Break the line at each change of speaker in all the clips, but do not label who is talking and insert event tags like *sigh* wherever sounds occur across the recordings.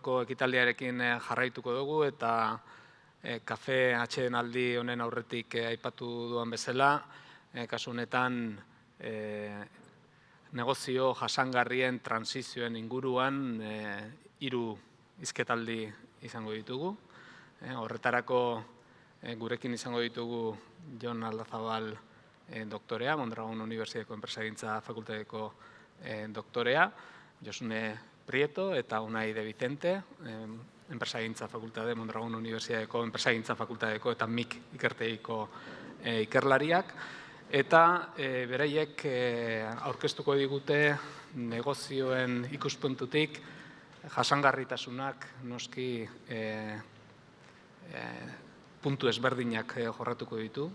gaurko ekitaldiarekin eh, jarraituko dugu eta e, kafe atxeden aldi honen aurretik aipatu duan bezala, e, kasu honetan e, negozio jasangarrien transizioen inguruan e, hiru izketaldi izango ditugu. E, horretarako gurekin izango ditugu Jon Aldazabal e, doktorea, Mondragon Unibertsitateko Enpresagintza Fakultateko e, doktorea, Josune Prieto eta Unai de Vicente, Enpresagintza Fakultate, Mondragon Unibertsitateko Enpresagintza Fakultateko eta MIK ikerteiko e, ikerlariak. Eta e, beraiek e, aurkeztuko digute negozioen ikuspuntutik jasangarritasunak noski e, e, puntu ezberdinak jorratuko ditu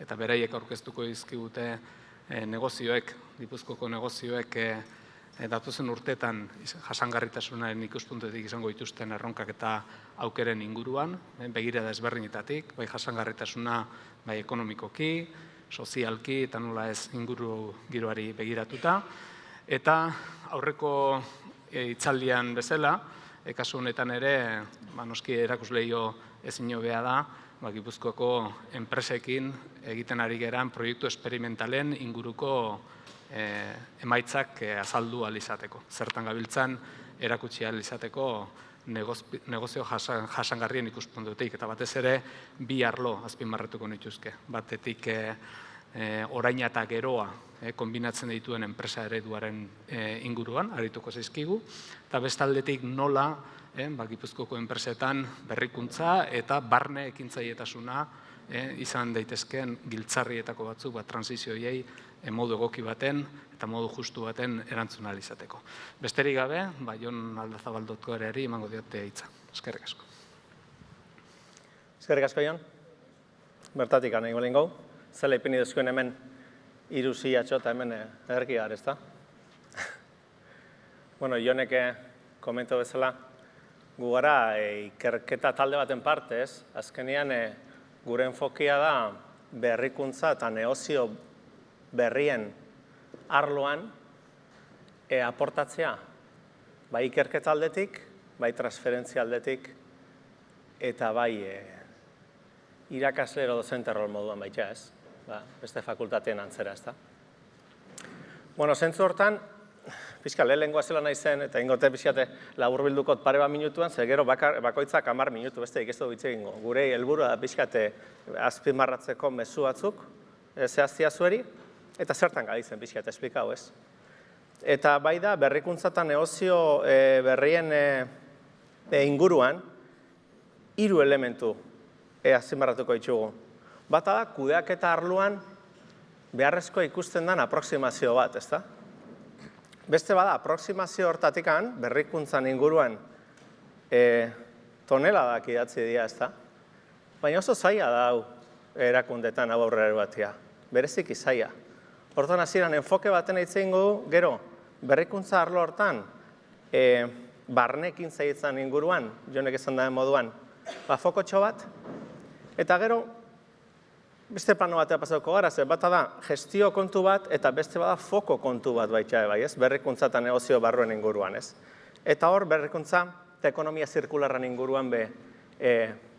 eta beraiek aurkeztuko dizkigute e, negozioek, Gipuzkoko negozioek e, datuzen urtetan jasangarritasunaren ikuspuntuetik izango dituzten erronkak eta aukeren inguruan, e, begira da ezberdinetatik, bai jasangarritasuna bai ekonomikoki, sozialki eta nola ez inguru giroari begiratuta. Eta aurreko e, itzaldian bezala, kasu honetan ere, ba, noski erakusleio ezin bea da, ba, Gipuzkoako enpresekin egiten ari geran proiektu esperimentalen inguruko eh, emaitzak eh, azaldu alizateko. Zertan gabiltzan erakutsi alizateko negozio jasangarrien ikuspuntutik eta batez ere bi arlo azpimarratuko nituzke. Batetik eh, oraina eta geroa kombinatzen dituen enpresa ereduaren inguruan, arituko zaizkigu, eta bestaldetik nola eh, ba, Gipuzkoko enpresetan berrikuntza eta barne ekintzailetasuna eh, izan daitezkeen giltzarrietako batzuk ba, transizioiei modu egoki baten eta modu justu baten erantzun izateko. Besterik gabe, ba, Jon Aldazabaldotko ere emango diote hitza. Eskerrik asko.
Eskerrik asko, Jon. Bertatik anai golen gau. Zela ipini duzkuen hemen iruzi atxota hemen erki gara, ez da? bueno, Joneke komento bezala, gu gara e, ikerketa talde baten partez, azkenean e, gure enfokia da berrikuntza eta neozio berrien arloan e, aportatzea, bai ikerketa aldetik, bai transferentzia aldetik, eta bai e, irakasle edo dozente rol moduan baita ez, ba, beste fakultateen antzera ez da. Bueno, zentzu hortan, pixka lehen lengua zela nahi zen, eta ingote pixkate labur bildukot pare bat minutuan, zer gero bakoitzak amar minutu, beste ikestu bitxe egingo. Gure helburua da pixkate azpimarratzeko mezu batzuk, e, zehaztia zueri, eta zertan gaditzen pixkate esplikau ez. Eta bai da, berrikuntza eta neozio e, berrien e, e, inguruan, hiru elementu e, azpimarratuko ditugu. Bata da, kudeak eta arluan beharrezko ikusten den aproksimazio bat, ezta? Beste bada, aproksimazio hortatikan, berrikuntzan inguruan, e, tonela da idatzi dira, ez da? Baina oso zaila da hau erakundetan hau aurrera batia. Berezik izaia. Hortan hasieran enfoke baten eitzen du, gero, berrikuntza arlo hortan, e, barnekin zaitzen inguruan, jonek esan da moduan, ba, fokotxo bat, eta gero, beste plano batea pasauko gara, ze bata da gestio kontu bat eta beste bada foko kontu bat baita bai, ez? Berrikuntza eta negozio barruen inguruan, ez? Eta hor berrikuntza eta ekonomia zirkularran inguruan be e,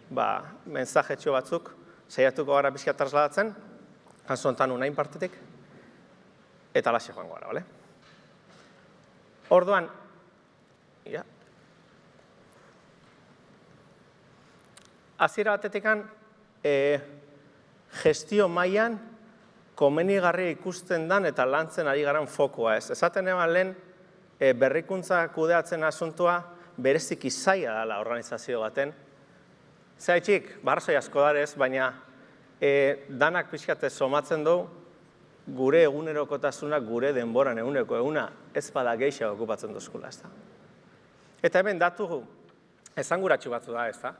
ba, mensajetxo batzuk saiatuko gara bizkia trasladatzen, kasu honetan unain partetik, eta laxe joango gara, bale? Orduan, ja, Aziera batetikan, e, gestio mailan komenigarria ikusten dan eta lantzen ari garan fokoa ez. Esaten eban lehen e, berrikuntza kudeatzen asuntua berezik izaia dela organizazio baten. Zaitxik, barzoi asko darez, baina e, danak pixkate somatzen du gure egunerokotasuna gure denboran eguneko eguna ez bada geixa okupatzen duzkula, ez da. Eta hemen datu esanguratsu batzu da, ez da.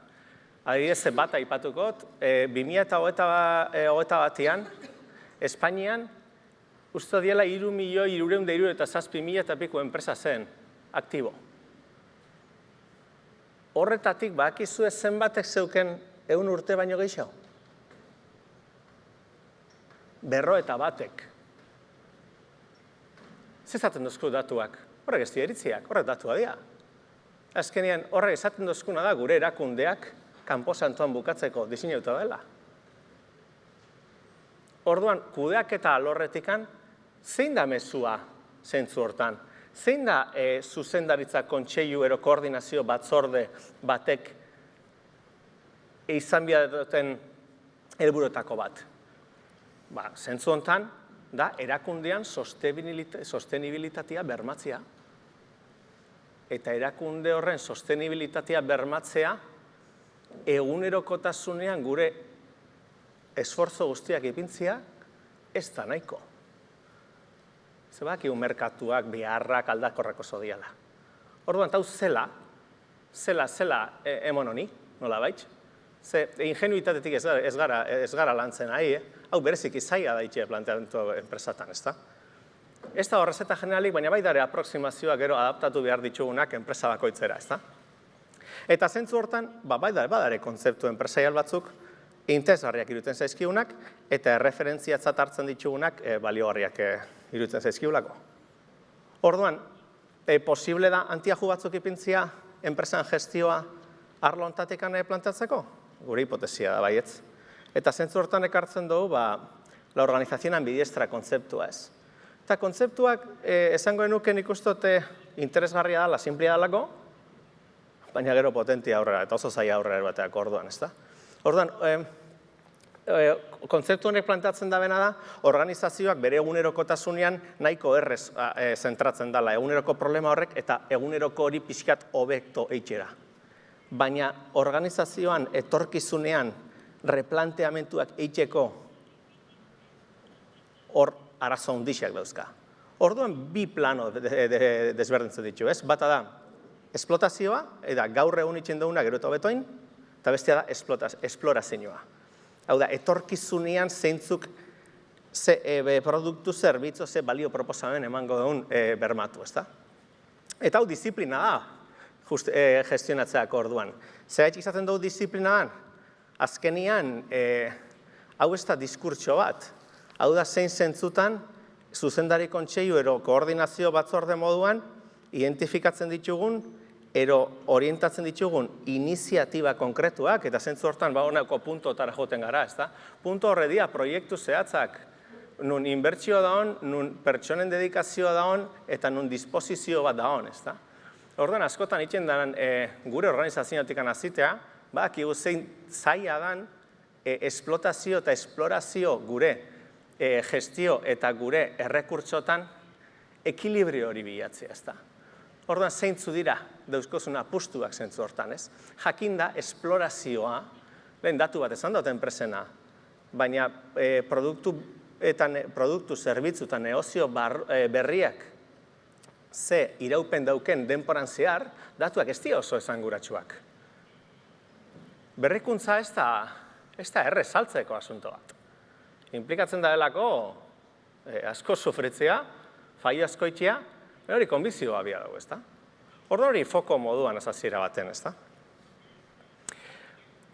Adibidez, bat aipatukot, e, 2008 batean, Espainian, uste diela iru milioi, irureun da eta zazpi mila eta piko enpresa zen, aktibo. Horretatik, bakizu zenbatek zeuken egun urte baino gehiago? Berro eta batek. Zezaten duzku datuak? Horrek ez eritziak, horrek datua dira. Azkenean, horre esaten dozkuna da, gure erakundeak kanpo santuan bukatzeko diseinauta dela. Orduan, kudeak eta alorretikan, zein da mezua zentzu hortan? Zein da e, zuzendaritza kontseilu ero koordinazio batzorde batek izan duten helburutako bat? Ba, zentzu hontan, da erakundean sostenibilitatea bermatzea. Eta erakunde horren sostenibilitatea bermatzea egunerokotasunean gure esforzo guztiak ipintzia ez da nahiko. Zebak, merkatuak, beharrak, aldakorrako zodiala. Orduan, tau zela, zela, zela e, emon honi, nola baitz? Ze ingenuitatetik ez, gara, ez gara lantzen ahi, eh? Hau berezik izaia da itxe planteamentu enpresatan, ez da? Ez da horrezeta generalik, baina bai dare aproksimazioa gero adaptatu behar ditugunak enpresa bakoitzera, ez da? Eta zentzu hortan, ba, bai dare, badare kontzeptu enpresaial batzuk, interesgarriak iruten zaizkiunak, eta erreferentziatzat hartzen ditugunak e, baliogarriak e, iruten zaizkiulako. Orduan, e, posible da antiaju batzuk ipintzia enpresan gestioa arlo ontatekan plantatzeko? Gure hipotesia da baietz. Eta zentzu hortan ekartzen dugu, ba, la organizazioan ambidiestra kontzeptua ez. Eta kontzeptuak e, esango enuken ikustote interesgarria da, la simplia dalako, baina gero potentia aurrera, eta oso zaila aurrera bateak orduan, ez da? Orduan, e, e, kontzeptu honek plantatzen da bena da, organizazioak bere egunerokotasunean nahiko errez e, zentratzen dela eguneroko problema horrek eta eguneroko hori pixkat hobekto eitxera. Baina organizazioan etorkizunean replanteamentuak eitxeko hor arazo hundixak dauzka. Orduan bi plano desberdintzen ditu, ez? Bata da, esplotazioa, eta gaur egun itxen duguna gero eta betoin, eta bestia da esplorazioa. Hau da, etorkizunean zeintzuk ze e, produktu zerbitzu, ze balio proposamen emango dugun e, bermatu, ezta? Eta hau disiplina da, just, e, gestionatzeak orduan. Zer izaten dugu disiplina da? Azkenian, e, hau ez da diskurtso bat. Hau da, zein zentzutan, zuzendari kontseilu ero koordinazio batzorde moduan, identifikatzen ditugun ero orientatzen ditugun iniziatiba konkretuak, eta zentzu hortan ba honako puntotara joten gara, ez da? Punto horre proiektu zehatzak, nun inbertsio da hon, nun pertsonen dedikazioa da hon, eta nun disposizio bat da hon, ez da? Orduan, askotan itxen e, gure organizazioetik anazitea, ba, kigu zein zaila dan e, esplotazio eta esplorazio gure e, gestio eta gure errekurtsotan ekilibrio hori bilatzea, ez da? Orduan, zeintzu dira, dauzkozun apustuak zentzu hortan, ez? Jakinda, esplorazioa, lehen datu bat esan dut enpresena, baina e, produktu eta produktu zerbitzu eta neozio e, berriak ze iraupen dauken denporan zehar, datuak ez dira oso esanguratsuak. Berrikuntza ez da, ez da erre saltzeko asunto bat. Implikatzen da delako e, asko sufritzea, fai asko itxia, hori konbizioa bia dugu, ez da? Orduan hori foko moduan azaziera baten, ez da?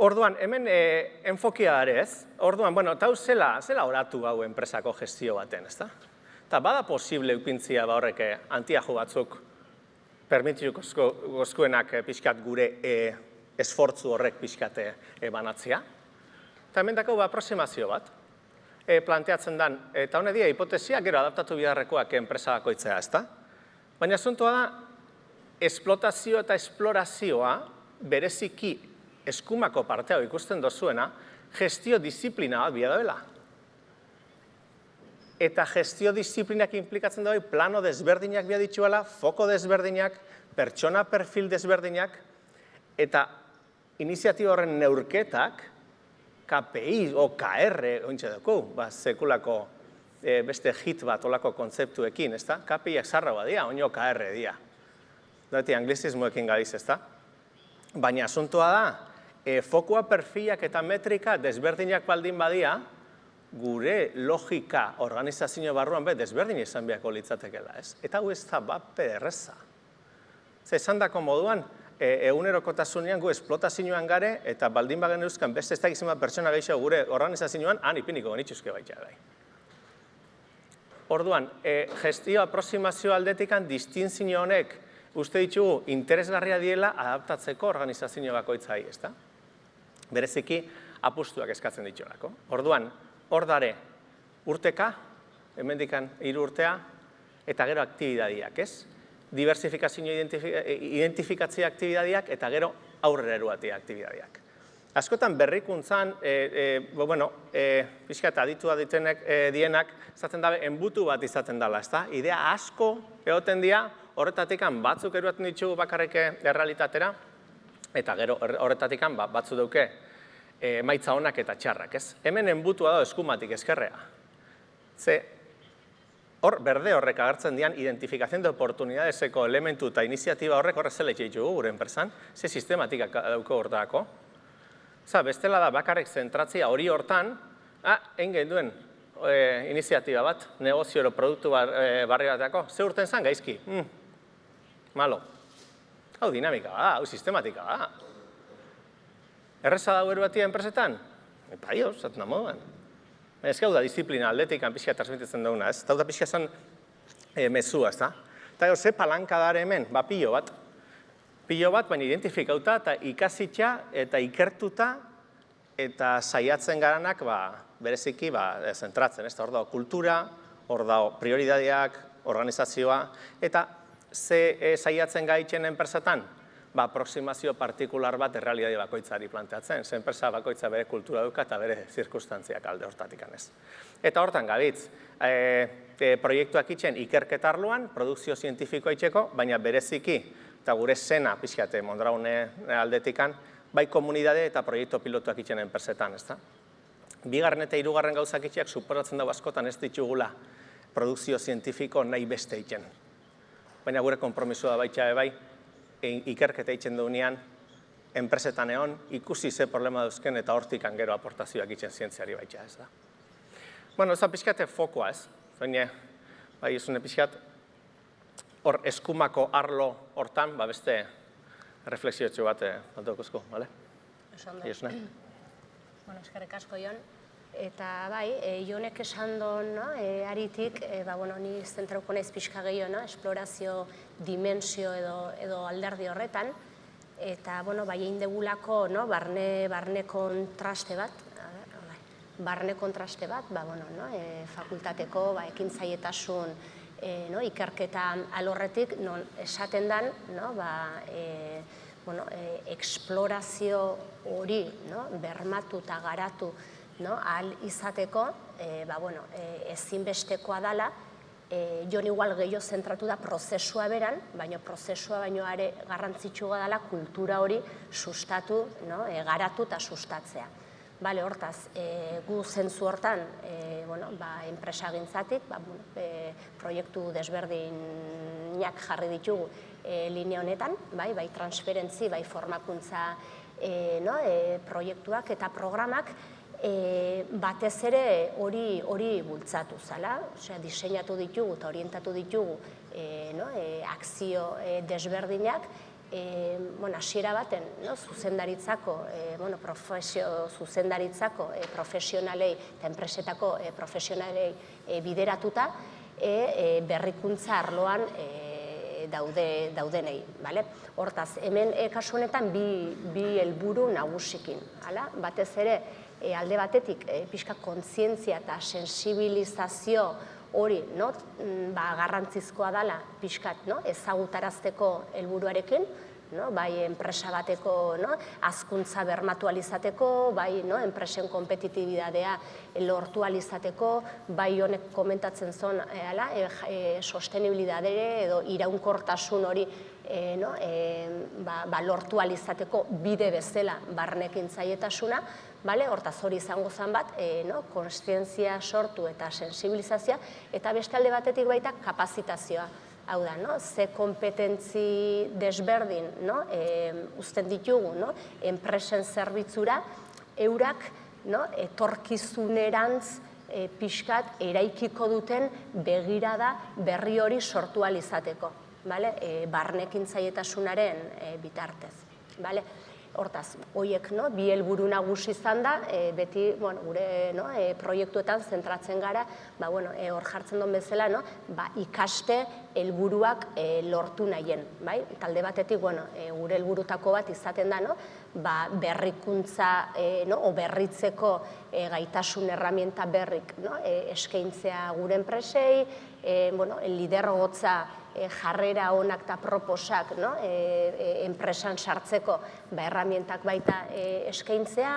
Orduan, hemen e, enfokia ez, orduan, bueno, eta zela, zela oratu hau enpresako gestio baten, ez da? Eta bada posible upintzia ba horrek eh, antiajo batzuk permitiuk gozkuenak eh, pixkat gure e, esfortzu horrek pixkate e, banatzea. Eta hemen dako aproximazio bat, e, planteatzen dan, eta honedia hipotesia gero adaptatu biharrekoak enpresa bakoitzea, ez da? Baina asuntoa da, esplotazio eta esplorazioa bereziki eskumako partea ikusten dozuena, gestio disiplina bat bia. Eta gestio disiplinak implikatzen dago plano desberdinak bia foko desberdinak, pertsona perfil desberdinak, eta iniziatiba horren neurketak, KPI o KR, ointxe dugu, ba, sekulako e, beste hit bat olako kontzeptuekin, ezta? KPIak zarra badia, oino KR dia. Dati, anglizismoekin galiz, ezta? Baina asuntoa da, e, fokua perfilak eta metrika desberdinak baldin badia, gure logika organizazio barruan be desberdin izan beharko litzatekeela, ez? Eta hau ez da bat erreza. Ze esan dako moduan, e, egunerokotasunean gu esplotazioan gare, eta baldin bagen euskan beste ez da pertsona gehiago gure organizazioan, han ipiniko genitxuzke baita gai. Orduan, e, gestio aproximazio aldetikan distinzio honek uste ditugu interesgarria diela adaptatzeko organizazio bakoitzai, ezta? Bereziki apustuak eskatzen dituelako. Orduan, hor dare urteka, hemendikan hiru urtea eta gero aktibidadiak, ez? Diversifikazio identifikatzea aktibidadiak eta gero aurrera eruatia aktibidadiak. Askotan berrikuntzan, e, e, bueno, e, pixka eta aditua ditenek e, dienak, zaten dabe, enbutu bat izaten dela, ezta? Idea asko egoten dira, horretatik batzuk eruaten ditugu bakarreke errealitatera, eta gero horretatik ba, batzu duke e, maitza honak eta txarrak, ez? Hemen enbutua da eskumatik eskerrea. Ze, hor, berde horrek agertzen dian, identifikazioen de oportunidadeseko elementu eta iniziatiba horrek horrezela itxeitugu gure enpresan, ze sistematika dauko hortako, Za, bestela da bakarrik zentratzia hori hortan, ah, egin duen e, iniziatiba bat, negozio ero produktu bar, e, barri bateako, ze urten zen gaizki? Mm. Malo. Hau dinamika da, hau sistematika da. Erreza da batia enpresetan? Epa, io, zaten da moduan. Ez gau da disiplina aldetik pixka transmititzen duguna, ez? Eta da pixka zen e, mezua, ez da? Eta ze palanka dara hemen, ba, pilo bat, pilo bat, baina identifikauta eta ikasitza eta ikertuta eta saiatzen garanak ba, bereziki ba, zentratzen, ez da, hor dago kultura, hor dago prioridadeak, organizazioa, eta ze e, saiatzen gaitzen enpresetan? Ba, aproximazio partikular bat errealidade bakoitzari planteatzen, ze enpresa bakoitza bere kultura duka eta bere zirkustantziak alde hortatik anez. Eta hortan gabitz, e, e, proiektuak itxen ikerketarloan, produkzio zientifikoa itxeko, baina bereziki eta gure zena pixkate Mondraune aldetikan, bai komunidade eta proiektu pilotuak itxen enpresetan, ezta? Bigarren eta hirugarren gauzak itxeak suporatzen dago askotan ez ditugula produkzio zientifiko nahi beste itxen. Baina gure kompromisua baitxa bai, ikerketa itxen duenean, enpresetan egon, ikusi ze problema duzken eta hortik gero aportazioak itxen zientziari baitxa, ez da. Bueno, ez da pixkate fokoa, ez? Baina, bai, ez pixkat, hor eskumako arlo hortan, ba beste refleksio bat altokozko, eh, bale?
Esan Bueno, eskerrik asko, Jon. Eta bai, e, Jonek esan duen, no? e, aritik, e, ba, bueno, ni zentrauko naiz pixka gehiago, no? esplorazio dimensio edo, edo alderdi horretan, eta, bueno, bai, egin degulako, no? barne, barne kontraste bat, barne kontraste bat, ba, bueno, no? e, fakultateko, ba, ekin zaietasun, e, no, ikerketa alorretik non esaten dan no, ba, e, bueno, e, explorazio hori no, bermatu eta garatu no, ahal izateko e, ba, bueno, e, ezinbestekoa dala e, jon igual gehiago zentratu da prozesua beran, baina prozesua baino are garrantzitsua dela kultura hori sustatu, no, e, garatu eta sustatzea. Bale, hortaz, e, gu zentzu hortan, e, bueno, ba, enpresagintzatik, ba, e, proiektu desberdinak jarri ditugu e, linea honetan, bai, bai transferentzi, bai formakuntza e, no, e, proiektuak eta programak, e, batez ere hori hori bultzatu zala, osea, diseinatu ditugu eta orientatu ditugu e, no, e, akzio e, desberdinak, e, bueno, asiera baten, no, zuzendaritzako, e, bueno, profesio, zuzendaritzako e, profesionalei eta enpresetako e, profesionalei e, bideratuta, e, e, berrikuntza arloan e, daude, daudenei. Bale? Hortaz, hemen e, kasu honetan bi, bi helburu nagusikin. Hala? Batez ere, e, alde batetik, e, pixka kontzientzia eta sensibilizazio hori no, mm, ba, garrantzizkoa dela pixkat no, ezagutarazteko helburuarekin, no, bai enpresa bateko no, azkuntza bermatu alizateko, bai no, enpresen kompetitibidadea lortu alizateko, bai honek komentatzen zon e, ala, e, e, sostenibilidadere edo iraunkortasun hori e, no, e, ba, ba, lortu alizateko bide bezala barnekin zaietasuna, Bale, hortaz hori izango zen bat, e, no, konstientzia sortu eta sensibilizazioa, eta beste alde batetik baita kapazitazioa. Hau da, no, ze kompetentzi desberdin no, e, uzten ditugu, no, enpresen zerbitzura, eurak no, etorkizunerantz e, pixkat eraikiko duten begirada berri hori sortu alizateko, bale, e, barnekin zaietasunaren e, bitartez. Bale? Hortaz, hoiek no, bi helburu nagusi izan da, e, beti bueno, gure no, e, proiektuetan zentratzen gara, ba, bueno, e, hor jartzen duen bezala, no, ba, ikaste helburuak e, lortu nahien. Bai? Talde batetik bueno, e, gure helburutako bat izaten da, no, ba, berrikuntza e, no, o berritzeko e, gaitasun erramienta berrik no, e, eskaintzea gure enpresei, e, bueno, lidergotza jarrera onak eta proposak no? e, e, enpresan sartzeko ba, erramientak baita e, eskaintzea,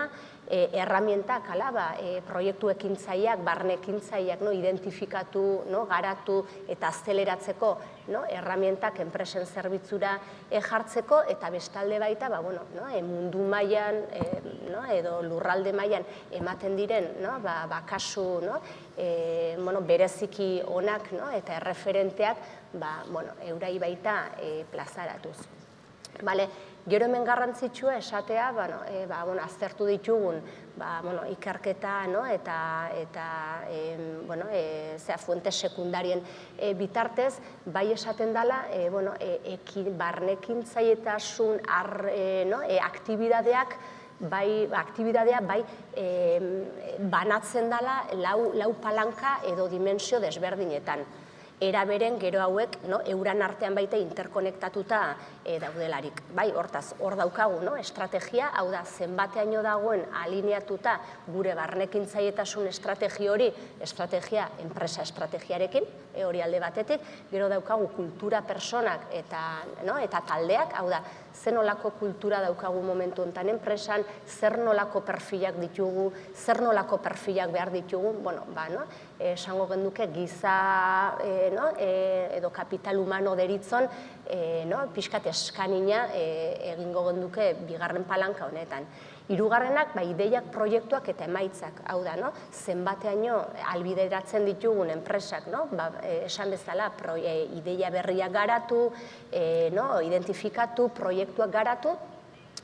e, erramientak, ala, ba, e, proiektu ekintzaiak, barne ekintzaiak, no? identifikatu, no? garatu eta azteleratzeko no? erramientak enpresen zerbitzura e, jartzeko eta bestalde baita ba, bueno, no? e, mundu mailan e, no? edo lurralde mailan ematen diren no? ba, ba, kasu no? e, bueno, bereziki onak no? eta erreferenteak ba, bueno, eurai baita e, plazaratuz. Vale, gero hemen garrantzitsua esatea, bueno, e, ba, bueno, aztertu ditugun ba, bueno, ikerketa no? eta, eta e, bueno, e, zera, fuente sekundarien e, bitartez, bai esaten dela, e, bueno, e, ekin, barnekin zaietasun ar, e, no? e, aktibidadeak, bai, aktibidadea bai e, banatzen dela lau, lau palanka edo dimensio desberdinetan eraberen gero hauek no, euran artean baita interkonektatuta e, daudelarik. Bai, hortaz, hor daukagu, no, estrategia, hau da, zenbateaino dagoen alineatuta gure barnekin zaietasun estrategi hori, estrategia, enpresa estrategiarekin, e, hori alde batetik, gero daukagu kultura personak eta, no, eta taldeak, hau da, zen nolako kultura daukagu momentu enten enpresan, zer nolako perfilak ditugu, zer nolako perfilak behar ditugu, bueno, ba, no? Esango genduke giza e, no? e, edo kapital humano deritzon e, no? pixkat eskanina e, egingo genduke bigarren palanka honetan. Hirugarrenak ba, ideiak, proiektuak eta emaitzak, hau da, no? zenbateaino albideratzen ditugun enpresak, no? ba, esan bezala pro, ideia berriak garatu, e, no? identifikatu, proiektuak garatu,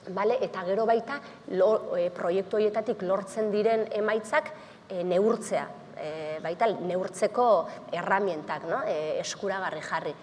Vale, eta gero baita lo, proiektu horietatik lortzen diren emaitzak e, neurtzea, e, baita neurtzeko erramientak no? e, eskuragarri jarri.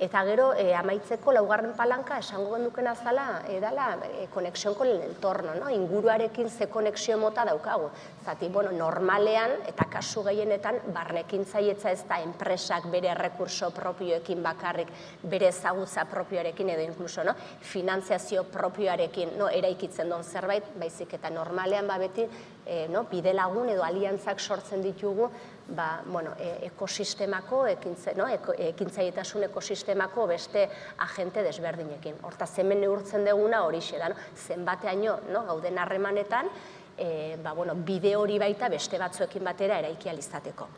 Eta gero, e, amaitzeko laugarren palanka, esango gendukena zala, edala, e, konexioan kon entorno, no? inguruarekin ze konexio mota daukagu. Zati, bueno, normalean, eta kasu gehienetan, barnekin zaietza ez da enpresak bere rekurso propioekin bakarrik, bere ezagutza propioarekin edo inkluso, no? finantziazio propioarekin no? eraikitzen duen zerbait, baizik eta normalean ba beti, e, no? bide lagun edo aliantzak sortzen ditugu, ba, bueno, e, ekosistemako, ekintze, no, ekintzaitasun ekosistemako beste agente desberdinekin. Horta, hemen neurtzen deguna hori da, no? zenbateaino no, gauden harremanetan, e, ba, bueno, bide hori baita beste batzuekin batera eraiki alizateko.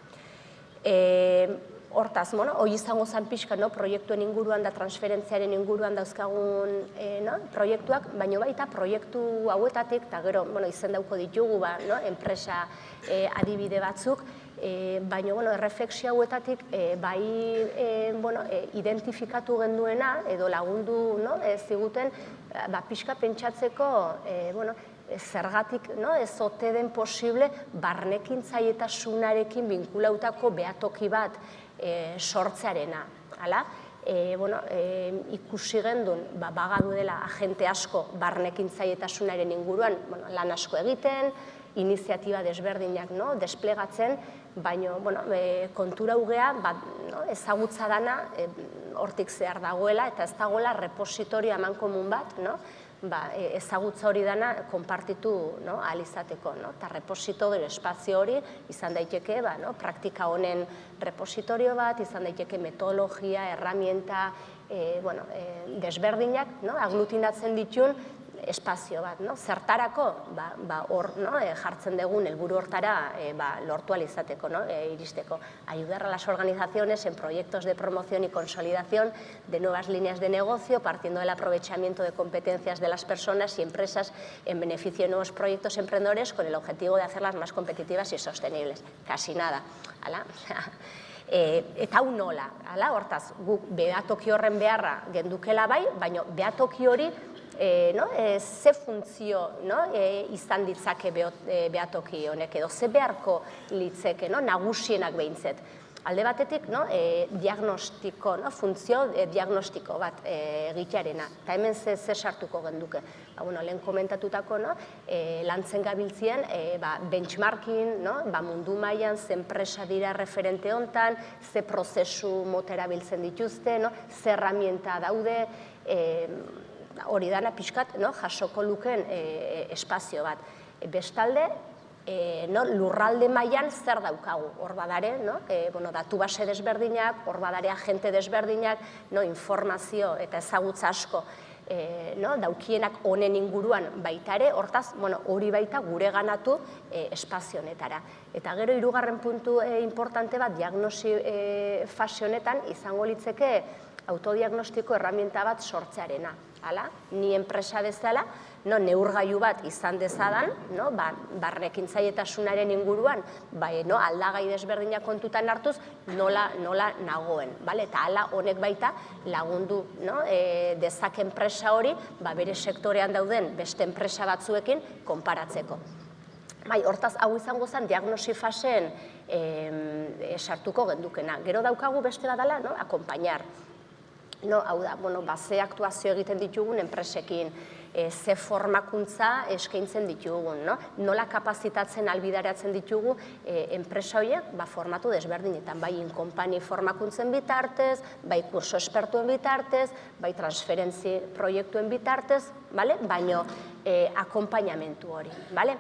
E, hortaz, bueno, hoi izango zan pixka, no, proiektuen inguruan da transferentziaren inguruan dauzkagun e, no, proiektuak, baino baita proiektu hauetatik, eta gero, bueno, izen dauko ditugu, ba, no, enpresa e, adibide batzuk, E, baina, bueno, erreflexio hauetatik e, bai e, bueno, e, identifikatu genduena edo lagundu no, e, ziguten ba, pixka pentsatzeko e, bueno, zergatik no, ez ote den posible barnekin zaietasunarekin binkulautako behatoki bat e, sortzearena. Hala? E, bueno, e, ikusi gendun, ba, bagadu dela agente asko barnekin zaietasunaren inguruan bueno, lan asko egiten, iniziatiba desberdinak no, desplegatzen, baina bueno, e, kontura ugea ba, no, ezagutza dana e, hortik zehar dagoela eta ez dagoela repositorio eman komun bat, no? Ba, e, ezagutza hori dana konpartitu no, alizateko. No? Eta repositorio espazio hori izan daiteke ba, no, praktika honen repositorio bat, izan daiteke metodologia, erramienta, e, bueno, e, desberdinak, no? aglutinatzen ditun espazio bat, no? Zertarako, ba, ba hor, no? E, jartzen dugun helburu hortara e, ba, lortu alizateko, no? E, iristeko. Ayudar a las organizaciones en proyectos de promoción y consolidación de nuevas líneas de negocio, partiendo del aprovechamiento de competencias de las personas y empresas en beneficio de nuevos proyectos emprendedores con el objetivo de hacerlas más competitivas y sostenibles. Casi nada. Hala? E, *laughs* eta hau nola, hala, hortaz, guk behatoki horren beharra gendukela bai, baina behatoki hori e, no? e, ze funtzio no? e, izan ditzake beatoki honek edo, ze beharko litzeke, no? nagusienak behintzet. alde batetik, no, e, diagnostiko, no, funtzio e, diagnostiko bat egitearena. Eta hemen ze, ze sartuko genduke. Ba, bueno, lehen komentatutako, no, e, lantzen gabiltzien, e, ba, benchmarking, no, ba, mundu mailan ze enpresa dira referente hontan, ze prozesu motera biltzen dituzte, no, ze herramienta daude, e, hori dana pixkat, no, jasoko luken e, espazio bat. E, bestalde, e, no, lurralde mailan zer daukagu, hor badare, no? e, bueno, datu base desberdinak, hor badare agente desberdinak, no, informazio eta ezagutza asko e, no, daukienak honen inguruan baita ere, hortaz, bueno, hori baita gure ganatu e, espazio honetara. Eta gero hirugarren puntu e, importante bat diagnosi e, fase honetan izango litzeke autodiagnostiko erramienta bat sortzearena. Hala, ni enpresa bezala, no, neurgailu bat izan dezadan, no, ba, barrekin zaietasunaren inguruan, ba, no, aldagai desberdinak kontutan hartuz, nola, nola nagoen. Bale? Eta hala honek baita lagundu no, e, dezak enpresa hori ba, bere sektorean dauden beste enpresa batzuekin konparatzeko. Bai, hortaz, hau izango zen diagnosi faseen e, sartuko gendukena. Gero daukagu beste badala, no, akompainar. No, hau da, bueno, ba, ze aktuazio egiten ditugun enpresekin, e, ze formakuntza eskaintzen ditugun, no? nola kapazitatzen albidaratzen ditugu e, enpresa horiek ba, formatu desberdinetan, bai inkompani formakuntzen bitartez, bai kurso espertuen bitartez, bai transferentzi proiektuen bitartez, bale? baino e, akompainamentu hori. Bale?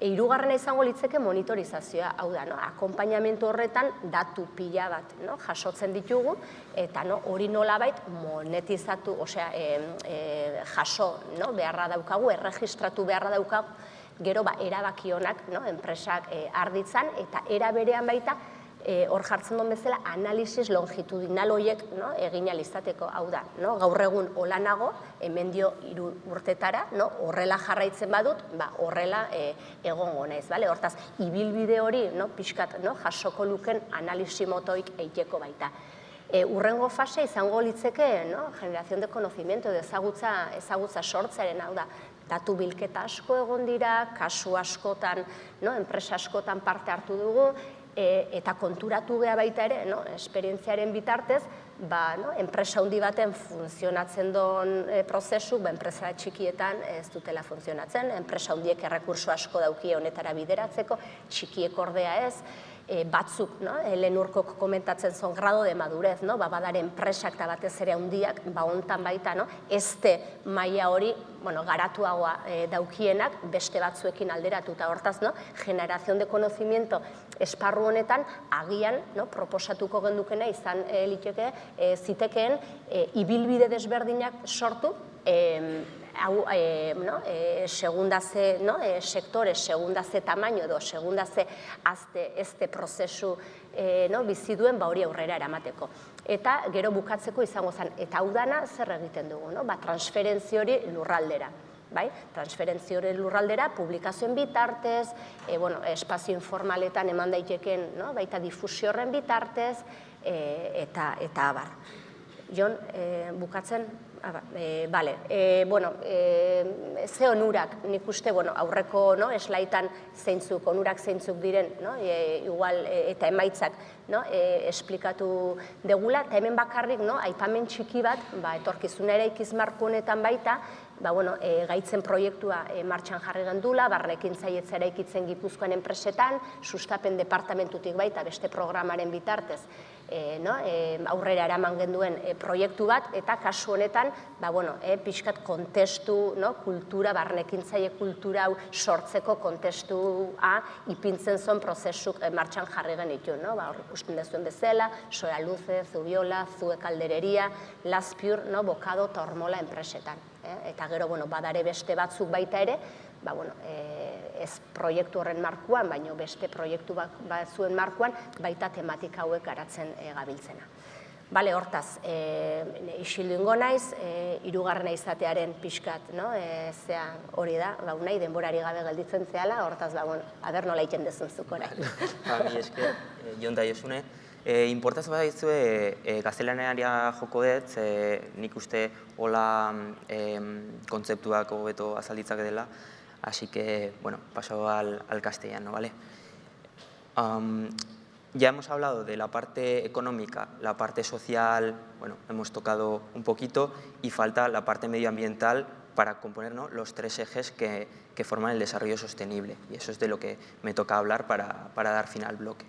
Hirugarrena izango litzeke monitorizazioa, hau da, no? akompainamentu horretan datu pila bat no? jasotzen ditugu, eta no? hori nolabait monetizatu, osea, e, e, jaso no? beharra daukagu, erregistratu beharra daukagu, gero ba, erabakionak no? enpresak e, arditzan, eta era berean baita, e, hor jartzen duen bezala, analisis longitudinal horiek no, egin alizateko, hau da, no, gaur egun hemen dio iru urtetara, no, horrela jarraitzen badut, ba, horrela e, egongo naiz, bale? hortaz, ibilbide hori, no, pixkat, no, jasoko luken analisi motoik eiteko baita. E, urrengo fase izango litzeke, no, generazion de conocimiento, de ezagutza, ezagutza sortzaren, hau da, datu bilketa asko egon dira, kasu askotan, no, enpresa askotan parte hartu dugu, e, eta konturatu geha baita ere, no, esperientziaren bitartez, ba, no, enpresa handi baten funtzionatzen doan e, prozesu, ba, enpresa txikietan ez dutela funtzionatzen, enpresa handiek errekurso asko daukie honetara bideratzeko, txikiek ordea ez, e, batzuk, no? Helen urkok komentatzen zon grado de madurez, no? ba, badaren enpresak eta batez ere handiak, ba, ontan baita, no? este maila hori, bueno, garatuagoa e, daukienak, beste batzuekin alderatu eta hortaz, no? generazion de conocimiento esparru honetan, agian, no? proposatuko gendukena izan e, liteke, e, zitekeen, e, ibilbide desberdinak sortu, e, hau, e, no, e, segunda ze, no, e, sektore, segunda ze tamaino edo, segunda ze azte, este prozesu e, no, bizi duen ba hori aurrera eramateko. Eta gero bukatzeko izango zen, eta hau dana zer egiten dugu, no? ba, transferentzi hori lurraldera. Bai? Transferentzi hori lurraldera, publikazioen bitartez, e, bueno, espazio informaletan eman daiteken, no? baita difusio horren bitartez, e, eta, eta abar. Jon, e, bukatzen, e, bale, e, bueno, e, ze onurak, nik uste, bueno, aurreko no, eslaitan zeintzuk, onurak zeintzuk diren, no, e, igual, e, eta emaitzak, no, e, esplikatu degula, eta hemen bakarrik, no, aipamen txiki bat, ba, etorkizuna ere ikizmarku honetan baita, ba, bueno, e, gaitzen proiektua e, martxan jarri gendula, barrekin zaietzera ikitzen gipuzkoan enpresetan, sustapen departamentutik baita beste programaren bitartez, e, no, e, aurrera eraman genduen e, proiektu bat, eta kasu honetan, ba, bueno, e, pixkat kontestu, no, kultura, barnekin zaie kultura hau sortzeko kontestua ipintzen zon prozesuk e, martxan jarri genitu, no, ba, hor ikusten dezuen bezala, soa luze, zubiola, zue kaldereria, laspiur, no, bokado, tormola enpresetan eh? eta gero bueno, badare beste batzuk baita ere, ba, bueno, e, ez proiektu horren markuan, baino beste proiektu batzuen markuan, baita tematika hauek garatzen e, gabiltzena. Bale, hortaz, e, isildu ingo naiz, e, irugarrena izatearen pixkat, no? E, zea hori da, ba, nahi denborari gabe gelditzen zehala, hortaz, ba, bueno, aber nola iten dezun zukorai.
Ba, mi esker, jon da josune, E, Importaz bat e, e, gaztelanearia joko dut, e, nik uste hola e, kontzeptuak hobeto azalditzak dela, hasi que, bueno, paso al, castellano, vale? Ya hemos hablado de la parte económica, la parte social, bueno, hemos tocado un poquito y falta la parte medioambiental para componer los tres ejes que, forman el desarrollo sostenible. Y eso es de lo que me toca hablar para, dar fin al bloque.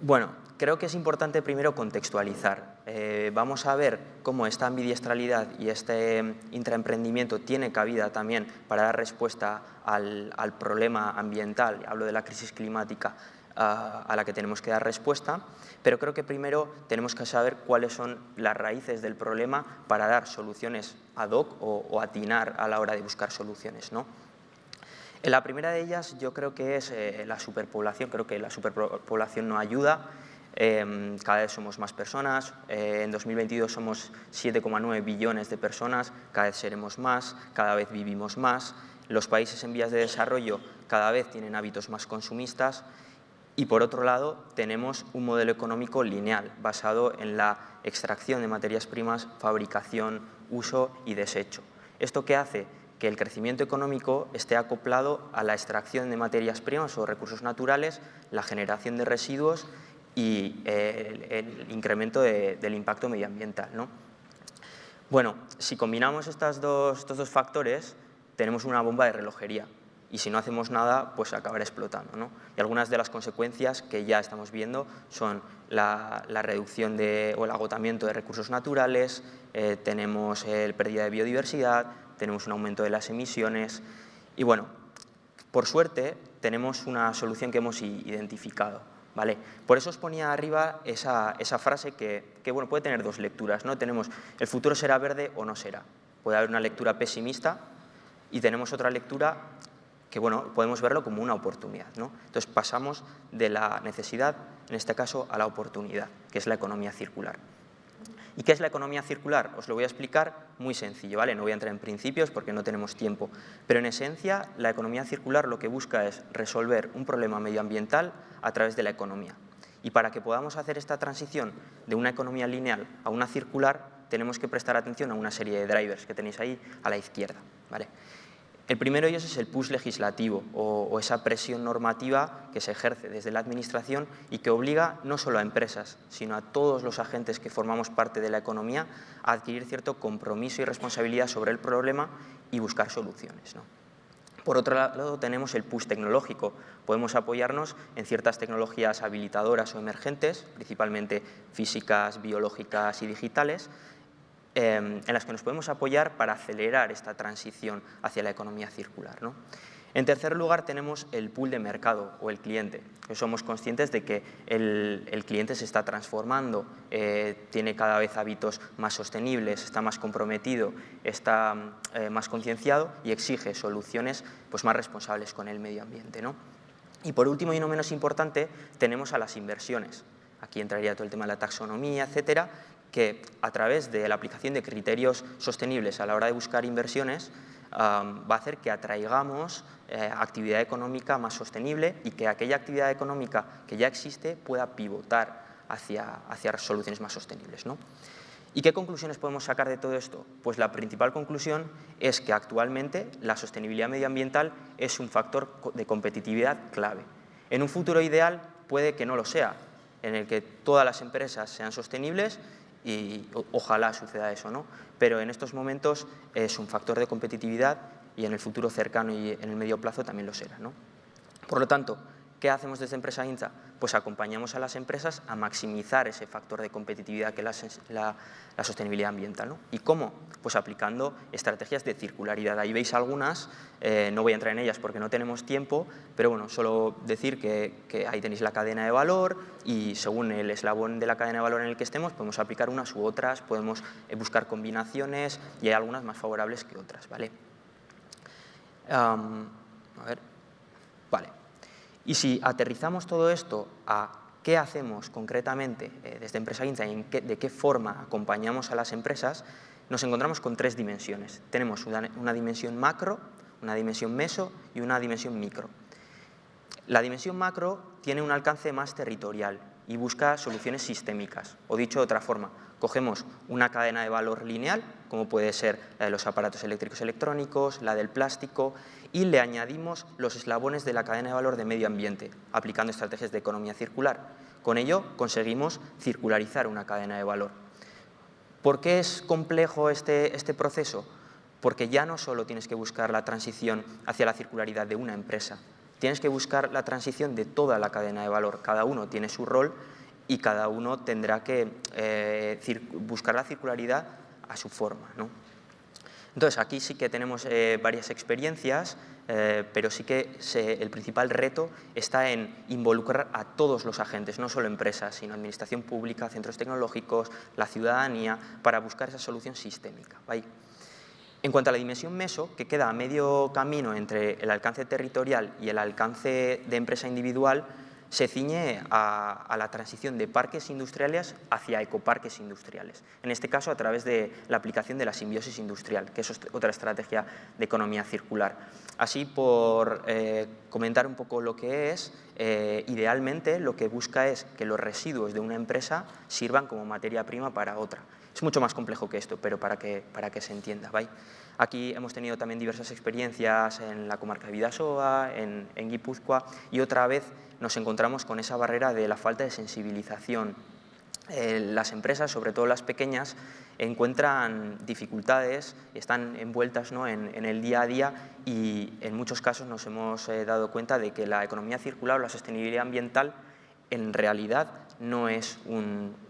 Bueno, creo que es importante primero contextualizar. Eh, vamos a ver cómo esta ambidiestralidad y este intraemprendimiento tiene cabida también para dar respuesta al, problema ambiental, hablo de la crisis climática, a, la que tenemos que dar respuesta, pero creo que primero tenemos que saber cuáles son las raíces del problema para dar soluciones ad hoc o, atinar a la hora de buscar soluciones. ¿no? La primera de ellas yo creo que es eh, la superpoblación, creo que la superpoblación no ayuda, em, cada vez somos más personas, eh, en 2022 somos 7,9 billones de personas, cada vez seremos más, cada vez vivimos más, los países en vías de desarrollo cada vez tienen hábitos más consumistas y por otro lado, tenemos un modelo económico lineal, basado en la extracción de materias primas, fabricación, uso y desecho. ¿Esto qué hace? Que el crecimiento económico esté acoplado a la extracción de materias primas o recursos naturales, la generación de residuos y el, incremento del impacto medioambiental. ¿no? Bueno, si combinamos estos dos factores, tenemos una bomba de relojería y si no hacemos nada, pues acabará explotando. ¿no? Y algunas de las consecuencias que ya estamos viendo son la, reducción de, o el agotamiento de recursos naturales, eh, tenemos el pérdida de biodiversidad, tenemos un aumento de las emisiones y bueno, por suerte tenemos una solución que hemos identificado. ¿Vale? Por eso os ponía arriba esa, frase que, que, bueno, puede tener dos lecturas. ¿no? Tenemos el futuro será verde o no será. Puede haber una lectura pesimista y tenemos otra lectura que bueno, podemos verlo como una oportunidad. ¿no? Entonces pasamos de la necesidad, en este caso, a la oportunidad, que es la economía circular. ¿Y qué es la economía circular? Os lo voy a explicar muy sencillo, ¿vale? No voy a entrar en principios porque no tenemos tiempo, pero en esencia la economía circular lo que busca es resolver un problema medioambiental a través de la economía. Y para que podamos hacer esta transición de una economía lineal a una circular, tenemos que prestar atención a una serie de drivers que tenéis ahí a la izquierda. ¿vale? El primero de ellos es el push legislativo o, esa presión normativa que se ejerce desde la Administración y que obliga no solo a empresas, sino a todos los agentes que formamos parte de la economía a adquirir cierto compromiso y responsabilidad sobre el problema y buscar soluciones. Por otro lado, tenemos el push tecnológico. Podemos apoyarnos en ciertas tecnologías habilitadoras o emergentes, principalmente físicas, biológicas y digitales, Em, en las que nos podemos apoyar para acelerar esta transición hacia la economía circular. En tercer lugar tenemos el pool de mercado o el cliente. Somos conscientes de que el, cliente se está transformando, eh, tiene cada vez hábitos más sostenibles, está más comprometido, está eh, más concienciado y exige soluciones pues, más responsables con el medio ambiente. Y por último y no menos importante tenemos a las inversiones. Aquí entraría todo el tema de la taxonomía, etcétera, que a través de la aplicación de criterios sostenibles a la hora de buscar inversiones va a hacer que atraigamos eh, actividad económica más sostenible y que aquella actividad económica que ya existe pueda pivotar hacia, hacia soluciones más sostenibles. ¿no? ¿Y qué conclusiones podemos sacar de todo esto? Pues la principal conclusión es que actualmente la sostenibilidad medioambiental es un factor de competitividad clave. En un futuro ideal puede que no lo sea, en el que todas las empresas sean sostenibles y ojalá suceda eso, ¿no? Pero en estos momentos es un factor de competitividad y en el futuro cercano y en el medio plazo también lo será, ¿no? Por lo tanto, ¿qué hacemos desde Empresa INTA? Pues acompañamos a las empresas a maximizar ese factor de competitividad que es la, sostenibilidad ambiental. ¿no? ¿Y cómo? Pues aplicando estrategias de circularidad. Ahí veis algunas, eh, no voy a entrar en ellas porque no tenemos tiempo, pero bueno, solo decir que, ahí tenéis la cadena de valor y según el eslabón de la cadena de valor en el que estemos, podemos aplicar unas u otras, podemos eh, buscar combinaciones y hay algunas más favorables que otras. ¿vale? a ver, vale. Y si aterrizamos todo esto a qué hacemos concretamente eh, desde Empresa Inza y de qué forma acompañamos a las empresas, nos encontramos con tres dimensiones. Tenemos una, dimensión macro, una dimensión meso y una dimensión micro. La dimensión macro tiene un alcance más territorial y busca soluciones sistémicas. O dicho de otra forma, cogemos una cadena de valor lineal como puede ser la de los aparatos eléctricos electrónicos, la del plástico, y le añadimos los eslabones de la cadena de valor de medio ambiente, aplicando estrategias de economía circular. Con ello conseguimos circularizar una cadena de valor. ¿Por qué es complejo este, este proceso? Porque ya no solo tienes que buscar la transición hacia la circularidad de una empresa, tienes que buscar la transición de toda la cadena de valor. Cada uno tiene su rol y cada uno tendrá que eh, buscar la circularidad a su forma. ¿no? Entonces, aquí sí que tenemos eh, varias experiencias, eh, pero sí que el principal reto está en involucrar a todos los agentes, no solo empresas, sino administración pública, centros tecnológicos, la ciudadanía, para buscar esa solución sistémica. En cuanto a la dimensión meso, que queda a medio camino entre el alcance territorial y el alcance de empresa individual, se ciñe a, la transición de parques industriales hacia ecoparques industriales. En este caso, a través de la aplicación de la simbiosis industrial, que es otra estrategia de economía circular. Así, por eh, comentar un poco lo que es, eh, idealmente lo que busca es que los residuos de una empresa sirvan como materia prima para otra. Es mucho más complejo que esto, pero para que, para que se entienda. Aquí hemos tenido también diversas experiencias en la comarca de Vidasoa, en, en Guipúzcoa, y otra vez nos encontramos con esa barrera de la falta de sensibilización. Eh, las empresas, sobre todo las pequeñas, encuentran dificultades, están envueltas ¿no? en, el día a día y en muchos casos nos hemos eh, dado cuenta de que la economía circular o la sostenibilidad ambiental en realidad no es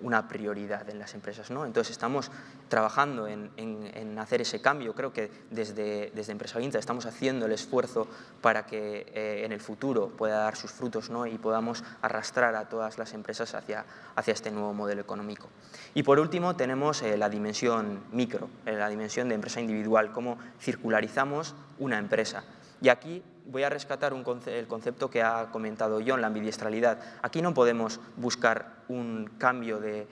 una prioridad en las empresas. ¿no? Entonces estamos trabajando en, hacer ese cambio. Creo que desde, desde Empresa Vinta estamos haciendo el esfuerzo para que eh, en el futuro pueda dar sus frutos ¿no? y podamos arrastrar a todas las empresas hacia, hacia este nuevo modelo económico. Y por último tenemos eh, la dimensión micro, eh, la dimensión de empresa individual, cómo circularizamos una empresa. Y aquí voy a rescatar el concepto que ha comentado John, la ambidiestralidad. Aquí no podemos buscar un cambio de,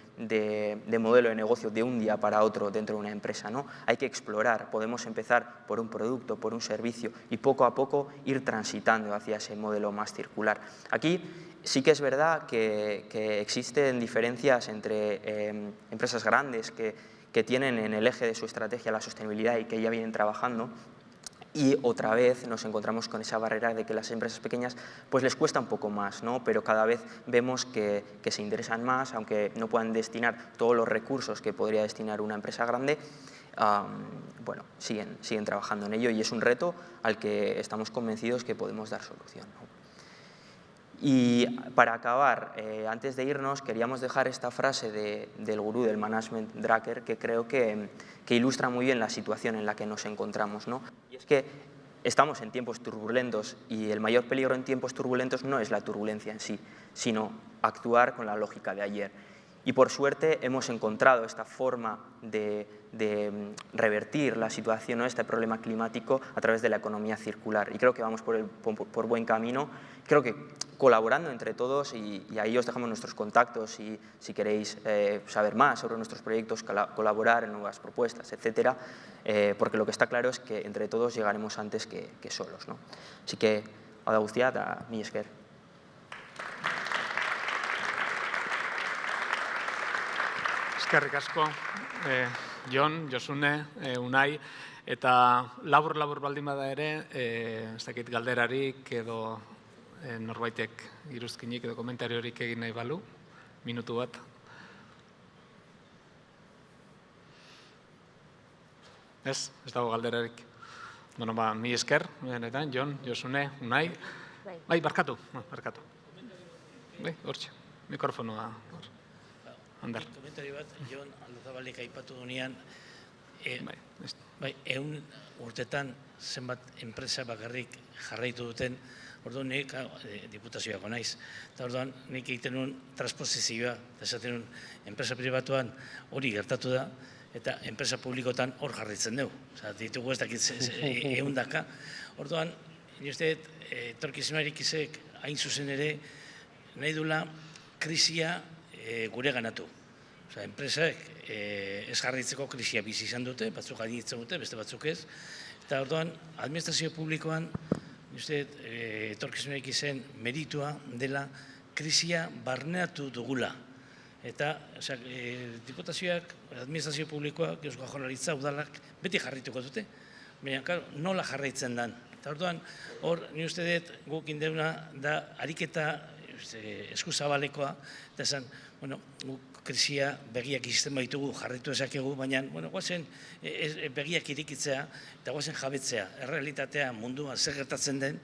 modelo de negocio de un día para otro dentro de una empresa. ¿no? Hay que explorar, podemos empezar por un producto, por un servicio y poco a poco ir transitando hacia ese modelo más circular. Aquí sí que es verdad que, existen diferencias entre em, empresas grandes que, que tienen en el eje de su estrategia la sostenibilidad y que ya vienen trabajando y otra vez nos encontramos con esa barrera de que las empresas pequeñas pues les cuesta un poco más, ¿no? pero cada vez vemos que, se interesan más, aunque no puedan destinar todos los recursos que podría destinar una empresa grande, bueno, siguen, siguen trabajando en ello y es un reto al que estamos convencidos que podemos dar solución. Y para acabar, eh, antes de irnos, queríamos dejar esta frase del gurú del management Drucker que creo que, ilustra muy bien la situación en la que nos encontramos. ¿no? Y es que estamos en tiempos turbulentos y el mayor peligro en tiempos turbulentos no es la turbulencia en sí, sino actuar con la lógica de ayer. Y por suerte hemos encontrado esta forma de, mm, revertir la situación, ¿no? este problema climático a través de la economía circular. Y creo que vamos por, por, buen camino. Creo que colaborando entre todos y, ahí os dejamos nuestros contactos y si queréis eh, saber más sobre nuestros proyectos, colaborar en nuevas propuestas, etcétera, eh, porque lo que está claro es que entre todos llegaremos antes que, solos. ¿no? Así que, hau da a mi esker.
Eskerrik asko, eh, Jon, Josune, eh, Unai, eta labur-labur baldin bada ere, eh, ez dakit galderarik edo eh, norbaitek iruzkinik edo komentariorik egin nahi balu, minutu bat. Ez, ez dago galderarik. Bueno, ba, mi esker, benetan, Jon, Josune, Unai. Bai, bai barkatu, barkatu. Bai, hortxe, mikrofonoa. Hor. Andar.
Komentario bat, Jon Aldozabalik aipatu dunean, e, bai, bai, eun urtetan zenbat enpresa bakarrik jarraitu duten, orduan nik e, diputazioako naiz. Eta orduan nik egiten nuen transposizioa, eta esaten nuen enpresa pribatuan hori gertatu da, eta enpresa publikotan hor jarritzen dugu. Osa, ditugu ez dakit egun daka. Orduan, nire e, torkizunarik izek hain zuzen ere, nahi dula krisia e, gure ganatu. Osa, enpresak e, ez jarritzeko krisia bizi izan dute, batzuk gainitzen dute, beste batzuk ez. Eta orduan, administrazio publikoan, uste, e, etorkizunek izen meritua dela krisia barneatu dugula. Eta, osea, e, diputazioak, administrazio publikoak, eusko jaurlaritza, udalak, beti jarrituko dute. Baina, claro, nola jarraitzen dan. Eta orduan, hor, ni uste dut, guk indeuna da ariketa eskuzabalekoa, eta esan, bueno, guk krisia begiak izten baitugu jarritu ezakegu, baina, bueno, guazen e, e, begiak irikitzea, eta guazen jabetzea, errealitatea munduan zer gertatzen den,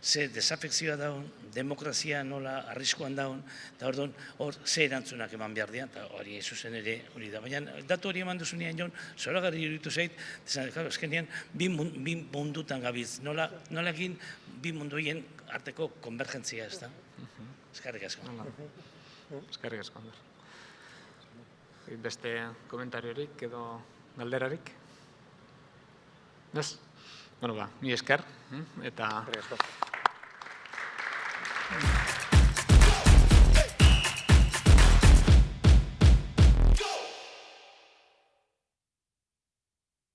ze desafekzioa daun, demokrazia nola arriskuan daun, eta orduan hor ze erantzunak eman behar dian, eta hori zuzen ere hori da. Baina datu hori eman duzunean jon, zoragarri iruditu zait, esan, claro, eskenean bi mundutan gabiz, nola, nola egin bi munduien arteko konvergentzia ez da. Eskarrik asko.
Hala. Eskerrik asko, Ander. Beste komentariorik edo galderarik? Ez? Bueno, ba, mi esker, hm? eta
Eskerrik asko.